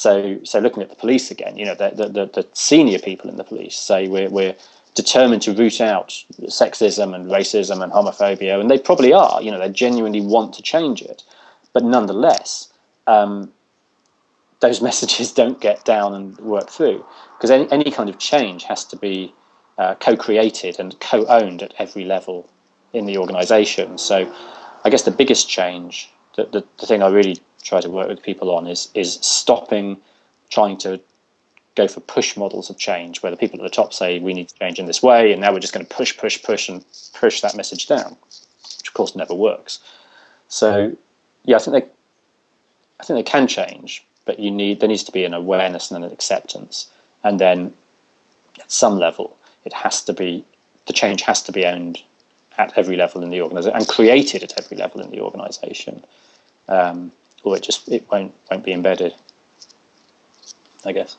So, so looking at the police again, you know, the, the, the senior people in the police say we're, we're determined to root out sexism and racism and homophobia, and they probably are. You know, they genuinely want to change it, but nonetheless, um, those messages don't get down and work through because any, any kind of change has to be uh, co-created and co-owned at every level in the organization. So I guess the biggest change, the, the, the thing I really try to work with people on is, is stopping trying to go for push models of change where the people at the top say we need to change in this way and now we're just going to push push push and push that message down which of course never works. So yeah i think they i think they can change but you need there needs to be an awareness and an acceptance. And then at some level it has to be the change has to be owned at every level in the organization and created at every level in the organization. Um, or it just it won't won't be embedded i guess